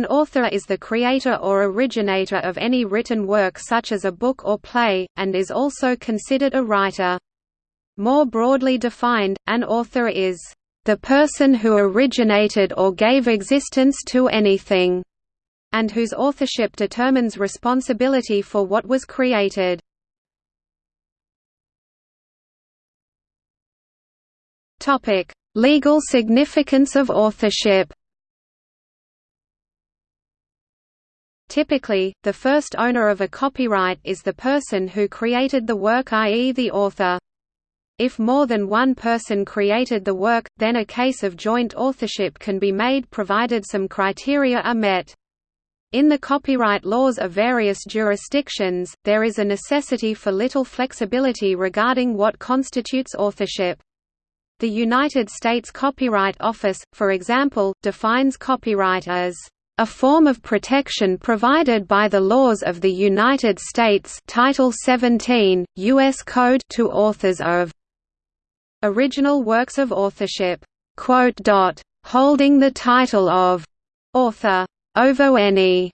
An author is the creator or originator of any written work such as a book or play, and is also considered a writer. More broadly defined, an author is the person who originated or gave existence to anything, and whose authorship determines responsibility for what was created. Legal significance of authorship Typically, the first owner of a copyright is the person who created the work i.e. the author. If more than one person created the work, then a case of joint authorship can be made provided some criteria are met. In the copyright laws of various jurisdictions, there is a necessity for little flexibility regarding what constitutes authorship. The United States Copyright Office, for example, defines copyright as a form of protection provided by the laws of the United States Title 17, U.S. Code to authors of original works of authorship, holding the title of author over any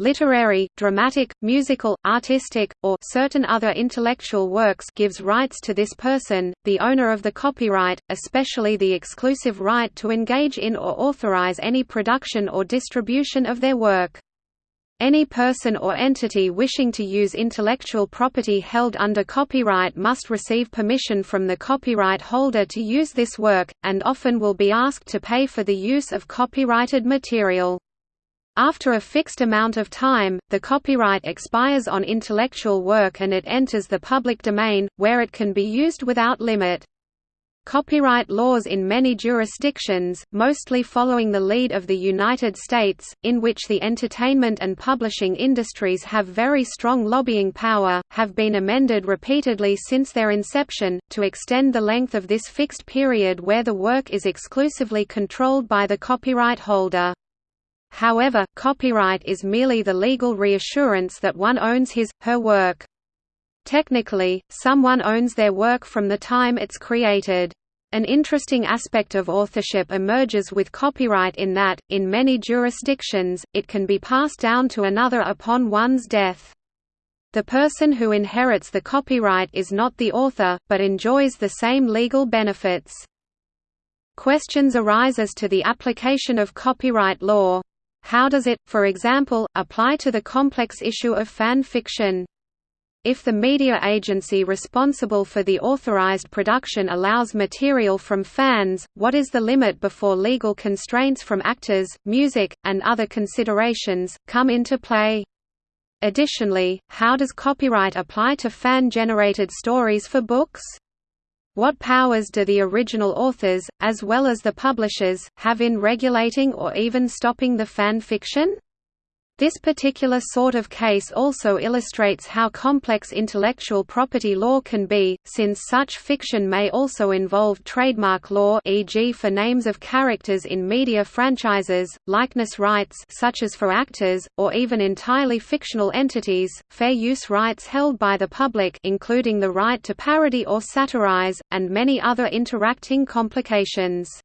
literary, dramatic, musical, artistic, or certain other intellectual works gives rights to this person, the owner of the copyright, especially the exclusive right to engage in or authorize any production or distribution of their work. Any person or entity wishing to use intellectual property held under copyright must receive permission from the copyright holder to use this work, and often will be asked to pay for the use of copyrighted material. After a fixed amount of time, the copyright expires on intellectual work and it enters the public domain, where it can be used without limit. Copyright laws in many jurisdictions, mostly following the lead of the United States, in which the entertainment and publishing industries have very strong lobbying power, have been amended repeatedly since their inception, to extend the length of this fixed period where the work is exclusively controlled by the copyright holder. However, copyright is merely the legal reassurance that one owns his, her work. Technically, someone owns their work from the time it's created. An interesting aspect of authorship emerges with copyright in that, in many jurisdictions, it can be passed down to another upon one's death. The person who inherits the copyright is not the author, but enjoys the same legal benefits. Questions arise as to the application of copyright law. How does it, for example, apply to the complex issue of fan fiction? If the media agency responsible for the authorized production allows material from fans, what is the limit before legal constraints from actors, music, and other considerations, come into play? Additionally, how does copyright apply to fan-generated stories for books? What powers do the original authors, as well as the publishers, have in regulating or even stopping the fan fiction? This particular sort of case also illustrates how complex intellectual property law can be, since such fiction may also involve trademark law e.g. for names of characters in media franchises, likeness rights such as for actors, or even entirely fictional entities, fair use rights held by the public including the right to parody or satirize, and many other interacting complications.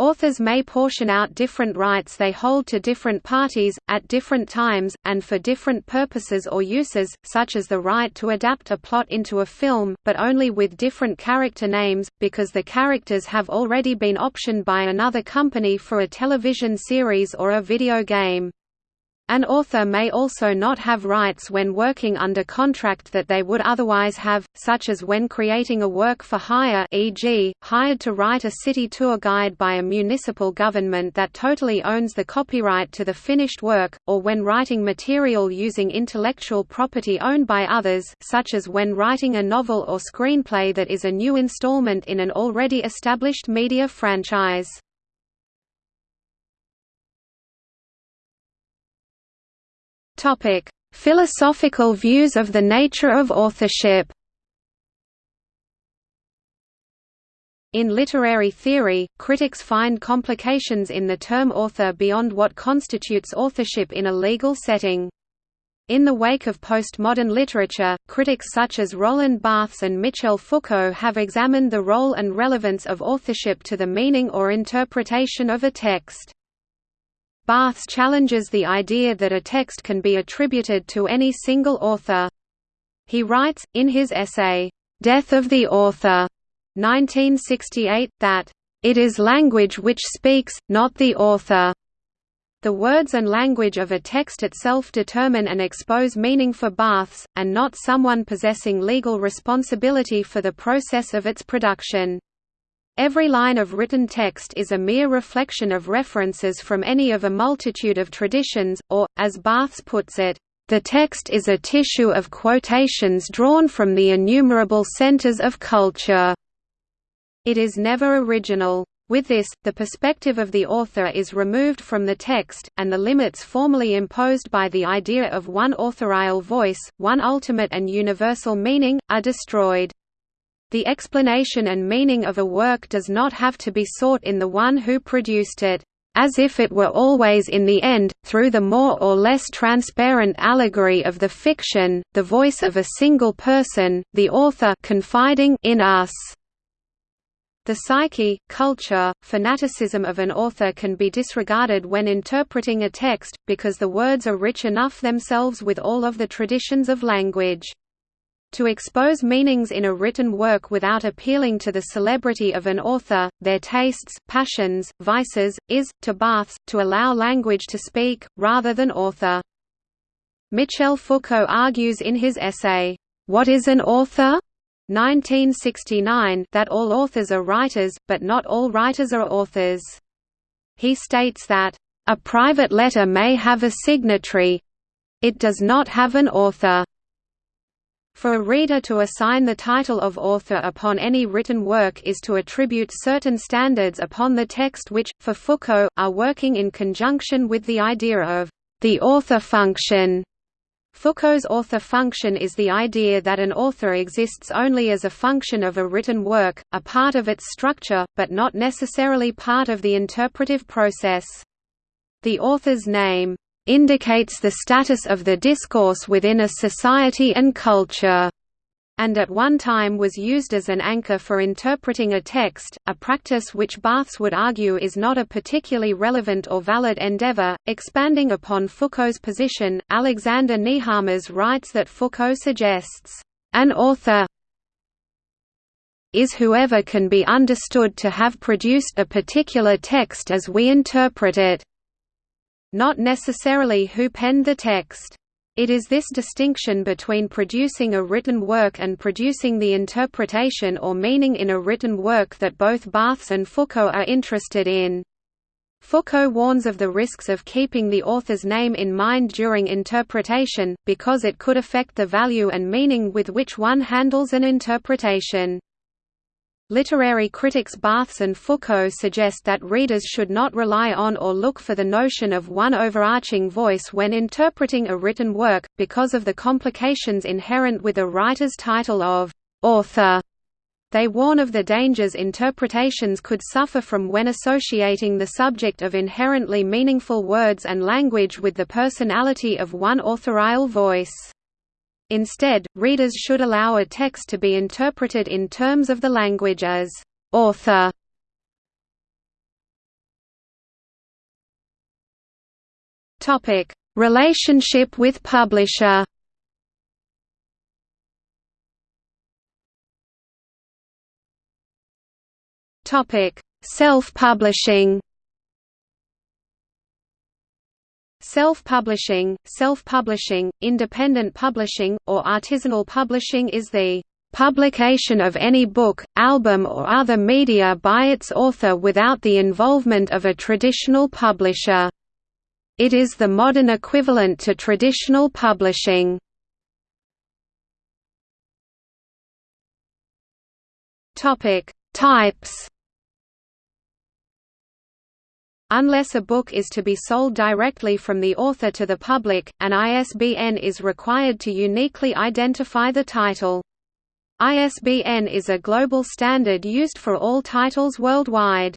Authors may portion out different rights they hold to different parties, at different times, and for different purposes or uses, such as the right to adapt a plot into a film, but only with different character names, because the characters have already been optioned by another company for a television series or a video game. An author may also not have rights when working under contract that they would otherwise have, such as when creating a work for hire e.g., hired to write a city tour guide by a municipal government that totally owns the copyright to the finished work, or when writing material using intellectual property owned by others such as when writing a novel or screenplay that is a new installment in an already established media franchise. Topic: Philosophical views of the nature of authorship. In literary theory, critics find complications in the term author beyond what constitutes authorship in a legal setting. In the wake of postmodern literature, critics such as Roland Barthes and Michel Foucault have examined the role and relevance of authorship to the meaning or interpretation of a text. Barthes challenges the idea that a text can be attributed to any single author. He writes, in his essay, "'Death of the Author' 1968, that, "'it is language which speaks, not the author' The words and language of a text itself determine and expose meaning for Barthes, and not someone possessing legal responsibility for the process of its production. Every line of written text is a mere reflection of references from any of a multitude of traditions, or, as Barthes puts it, the text is a tissue of quotations drawn from the innumerable centers of culture. It is never original. With this, the perspective of the author is removed from the text, and the limits formally imposed by the idea of one authorial voice, one ultimate and universal meaning, are destroyed. The explanation and meaning of a work does not have to be sought in the one who produced it, as if it were always in the end, through the more or less transparent allegory of the fiction, the voice of a single person, the author confiding in us. The psyche, culture, fanaticism of an author can be disregarded when interpreting a text, because the words are rich enough themselves with all of the traditions of language. To expose meanings in a written work without appealing to the celebrity of an author, their tastes, passions, vices, is, to Barthes, to allow language to speak, rather than author. Michel Foucault argues in his essay, What is an author? 1969 that all authors are writers, but not all writers are authors. He states that, "...a private letter may have a signatory—it does not have an author." For a reader to assign the title of author upon any written work is to attribute certain standards upon the text which, for Foucault, are working in conjunction with the idea of the author function. Foucault's author function is the idea that an author exists only as a function of a written work, a part of its structure, but not necessarily part of the interpretive process. The author's name indicates the status of the discourse within a society and culture and at one time was used as an anchor for interpreting a text, a practice which Barthes would argue is not a particularly relevant or valid endeavor. Expanding upon Foucault's position, Alexander Nehamas writes that Foucault suggests, an author is whoever can be understood to have produced a particular text as we interpret it not necessarily who penned the text. It is this distinction between producing a written work and producing the interpretation or meaning in a written work that both Barthes and Foucault are interested in. Foucault warns of the risks of keeping the author's name in mind during interpretation, because it could affect the value and meaning with which one handles an interpretation. Literary critics Barthes and Foucault suggest that readers should not rely on or look for the notion of one overarching voice when interpreting a written work, because of the complications inherent with a writer's title of author. They warn of the dangers interpretations could suffer from when associating the subject of inherently meaningful words and language with the personality of one authorial voice. Instead, readers should allow a text to be interpreted in terms of the language as author. Topic: Relationship with publisher. Topic: Self-publishing. Self-publishing, self-publishing, independent publishing, or artisanal publishing is the publication of any book, album or other media by its author without the involvement of a traditional publisher. It is the modern equivalent to traditional publishing. Types Unless a book is to be sold directly from the author to the public, an ISBN is required to uniquely identify the title. ISBN is a global standard used for all titles worldwide.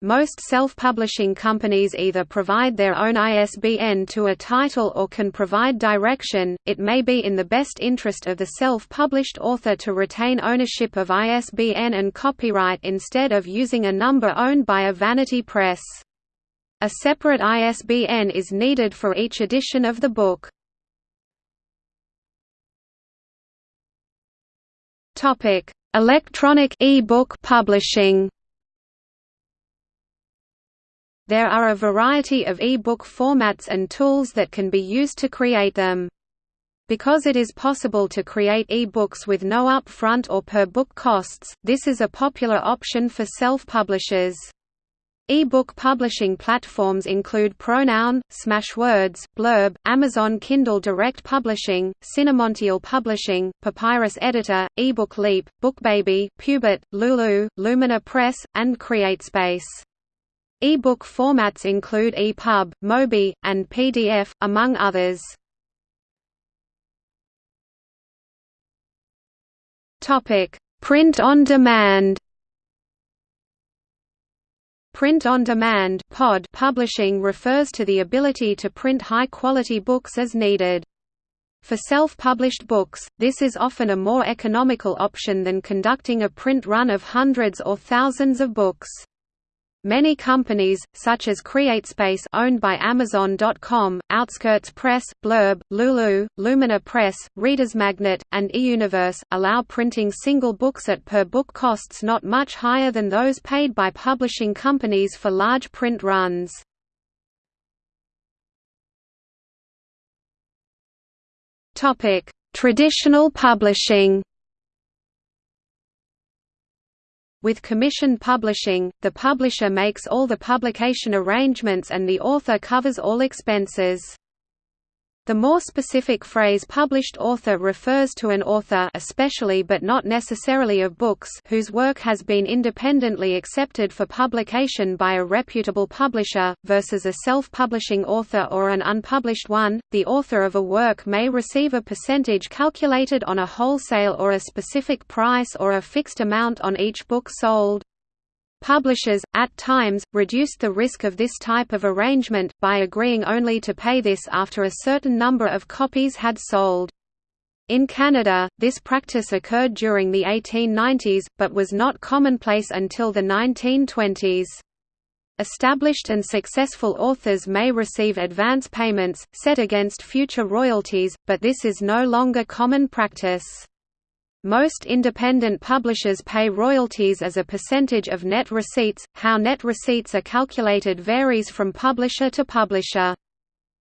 Most self-publishing companies either provide their own ISBN to a title or can provide direction. It may be in the best interest of the self-published author to retain ownership of ISBN and copyright instead of using a number owned by a vanity press. A separate ISBN is needed for each edition of the book. Topic: Electronic e-book publishing. There are a variety of e-book formats and tools that can be used to create them. Because it is possible to create e-books with no upfront or per-book costs, this is a popular option for self-publishers. E-book publishing platforms include Pronoun, Smashwords, Blurb, Amazon Kindle Direct Publishing, CinnamonTeal Publishing, Papyrus Editor, eBook Leap, BookBaby, Pubit, Lulu, Llumina Press, and CreateSpace. E-book formats include EPUB, Mobi, and PDF, among others. Print on demand. Print on demand (POD) publishing refers to the ability to print high-quality books as needed. For self-published books, this is often a more economical option than conducting a print run of hundreds or thousands of books. Many companies, such as CreateSpace owned by Amazon.com, Outskirts Press, Blurb, Lulu, Llumina Press, Reader's Magnet, and eUniverse, allow printing single books at per-book costs not much higher than those paid by publishing companies for large print runs. Traditional publishing With commission publishing, the publisher makes all the publication arrangements and the author covers all expenses. The more specific phrase published author refers to an author especially but not necessarily of books whose work has been independently accepted for publication by a reputable publisher, versus a self-publishing author or an unpublished one. The author of a work may receive a percentage calculated on a wholesale or a specific price or a fixed amount on each book sold. Publishers, at times, reduced the risk of this type of arrangement, by agreeing only to pay this after a certain number of copies had sold. In Canada, this practice occurred during the 1890s, but was not commonplace until the 1920s. Established and successful authors may receive advance payments, set against future royalties, but this is no longer common practice. Most independent publishers pay royalties as a percentage of net receipts. How net receipts are calculated varies from publisher to publisher.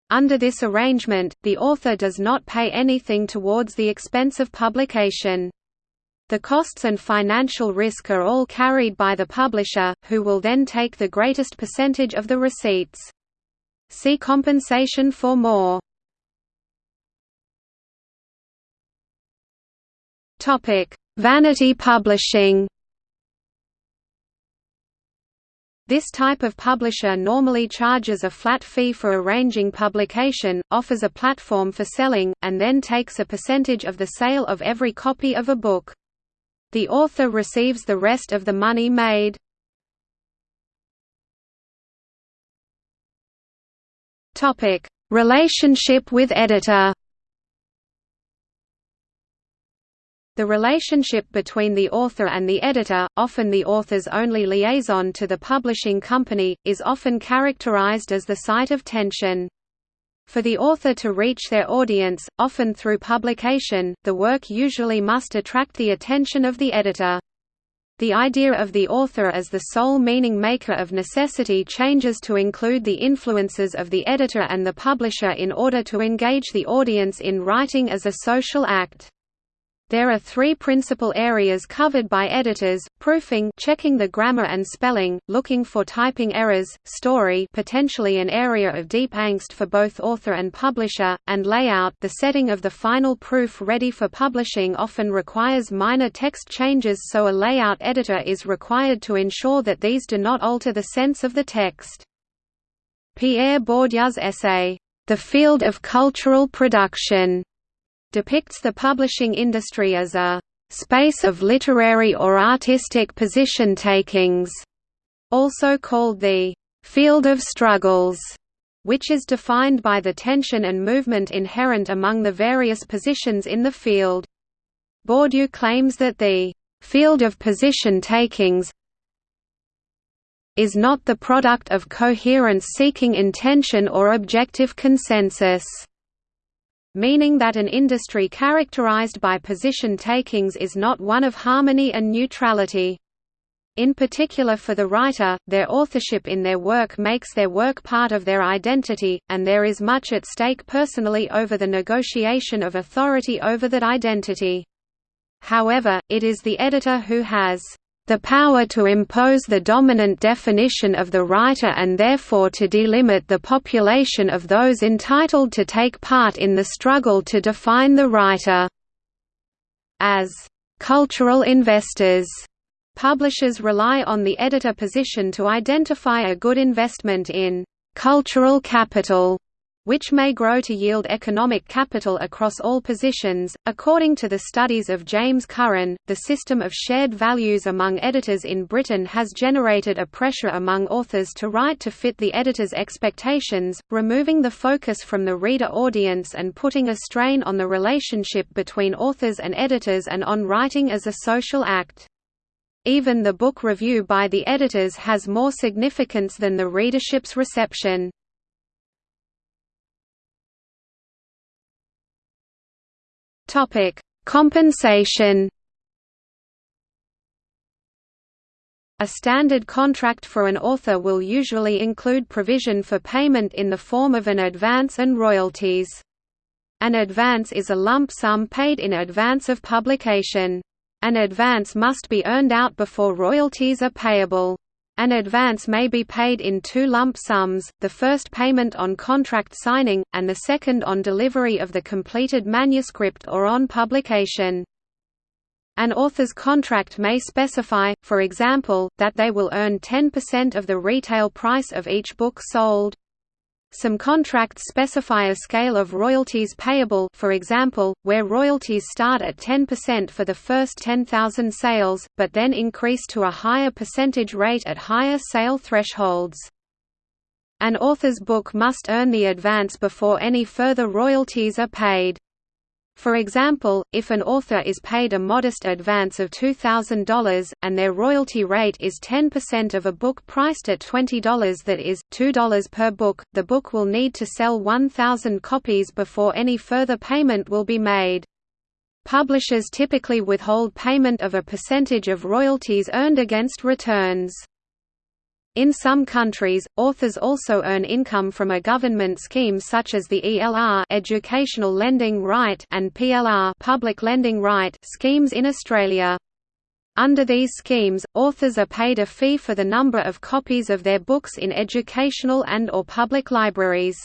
Under this arrangement, the author does not pay anything towards the expense of publication. The costs and financial risk are all carried by the publisher, who will then take the greatest percentage of the receipts. See compensation for more. Topic: Vanity publishing. This type of publisher normally charges a flat fee for arranging publication, offers a platform for selling, and then takes a percentage of the sale of every copy of a book. The author receives the rest of the money made. Relationship with editor The relationship between the author and the editor, often the author's only liaison to the publishing company, is often characterized as the site of tension. For the author to reach their audience, often through publication, the work usually must attract the attention of the editor. The idea of the author as the sole meaning maker of necessity changes to include the influences of the editor and the publisher in order to engage the audience in writing as a social act. There are three principal areas covered by editors, proofing checking the grammar and spelling, looking for typing errors, story potentially an area of deep angst for both author and publisher, and layout the setting of the final proof ready for publishing often requires minor text changes so a layout editor is required to ensure that these do not alter the sense of the text. Pierre Bourdieu's essay, The Field of Cultural Production depicts the publishing industry as a space of literary or artistic position-takings, also called the field of struggles, which is defined by the tension and movement inherent among the various positions in the field. Bourdieu claims that the field of position takings is not the product of coherence-seeking intention or objective consensus meaning that an industry characterized by position takings is not one of harmony and neutrality. In particular for the writer, their authorship in their work makes their work part of their identity, and there is much at stake personally over the negotiation of authority over that identity. However, it is the editor who has the power to impose the dominant definition of the writer and therefore to delimit the population of those entitled to take part in the struggle to define the writer. As cultural investors Publishers rely on the editor position to identify a good investment in «cultural capital», which may grow to yield economic capital across all positions. According to the studies of James Curran, the system of shared values among editors in Britain has generated a pressure among authors to write to fit the editor's expectations, removing the focus from the reader audience and putting a strain on the relationship between authors and editors and on writing as a social act. Even the book review by the editors has more significance than the readership's reception. Topic: Compensation. A standard contract for an author will usually include provision for payment in the form of an advance and royalties. An advance is a lump sum paid in advance of publication. An advance must be earned out before royalties are payable. An advance may be paid in two lump sums, the first payment on contract signing, and the second on delivery of the completed manuscript or on publication. An author's contract may specify, for example, that they will earn 10% of the retail price of each book sold. Some contracts specify a scale of royalties payable for example, where royalties start at 10% for the first 10,000 sales, but then increase to a higher percentage rate at higher sale thresholds. An author's book must earn the advance before any further royalties are paid. For example, if an author is paid a modest advance of $2,000, and their royalty rate is 10% of a book priced at $20 that is, $2 per book, the book will need to sell 1,000 copies before any further payment will be made. Publishers typically withhold payment of a percentage of royalties earned against returns. In some countries, authors also earn income from a government scheme such as the ELR Educational Lending Right and PLR Public Lending Right schemes in Australia. Under these schemes, authors are paid a fee for the number of copies of their books in educational and or public libraries.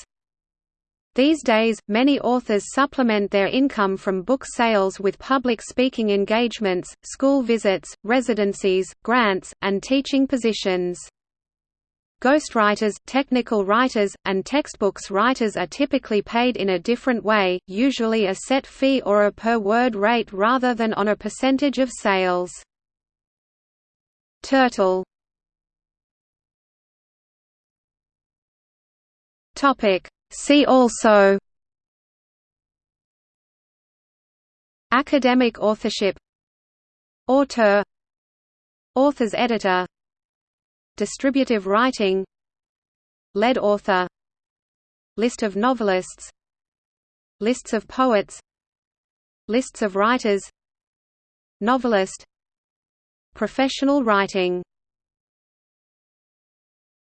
These days, many authors supplement their income from book sales with public speaking engagements, school visits, residencies, grants, and teaching positions. Ghostwriters, technical writers, and textbooks writers are typically paid in a different way, usually a set fee or a per-word rate rather than on a percentage of sales. Turtle See also Academic authorship Auteur Author's editor Distributive writing Lead author List of novelists Lists of poets Lists of writers Novelist Professional writing